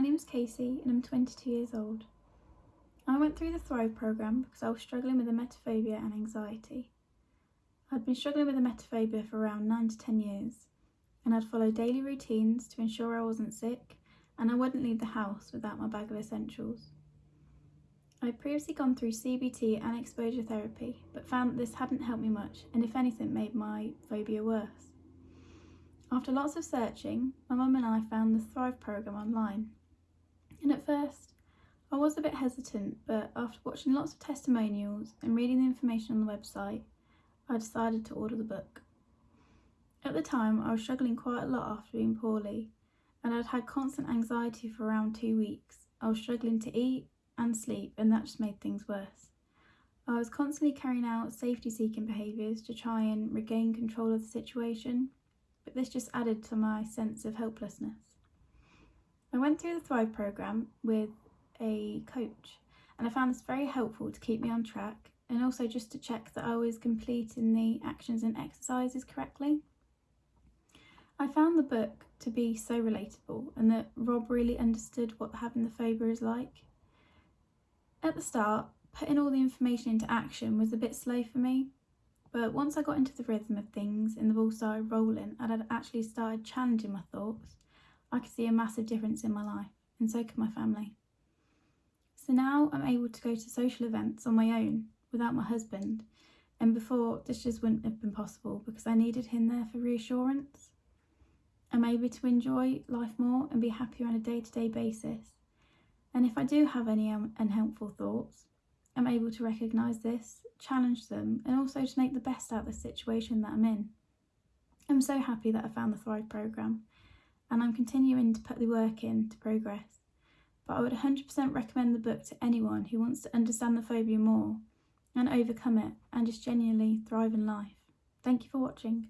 name is Casey and I'm 22 years old. I went through the Thrive programme because I was struggling with emetophobia and anxiety. I'd been struggling with emetophobia for around 9 to 10 years and I'd follow daily routines to ensure I wasn't sick and I wouldn't leave the house without my bag of essentials. I'd previously gone through CBT and exposure therapy but found that this hadn't helped me much and if anything made my phobia worse. After lots of searching, my mum and I found the Thrive programme online. And at first, I was a bit hesitant, but after watching lots of testimonials and reading the information on the website, I decided to order the book. At the time, I was struggling quite a lot after being poorly, and I'd had constant anxiety for around two weeks. I was struggling to eat and sleep, and that just made things worse. I was constantly carrying out safety seeking behaviours to try and regain control of the situation, but this just added to my sense of helplessness. I went through the Thrive programme with a coach, and I found this very helpful to keep me on track and also just to check that I was completing the actions and exercises correctly. I found the book to be so relatable and that Rob really understood what having the phobia is like. At the start, putting all the information into action was a bit slow for me, but once I got into the rhythm of things and the ball started rolling and I'd actually started challenging my thoughts, I could see a massive difference in my life, and so could my family. So now I'm able to go to social events on my own without my husband, and before this just wouldn't have been possible because I needed him there for reassurance. I'm able to enjoy life more and be happier on a day to day basis. And if I do have any um, unhelpful thoughts, I'm able to recognise this, challenge them, and also to make the best out of the situation that I'm in. I'm so happy that I found the Thrive programme, and I'm continuing to put the work in to progress. But I would 100% recommend the book to anyone who wants to understand the phobia more and overcome it and just genuinely thrive in life. Thank you for watching.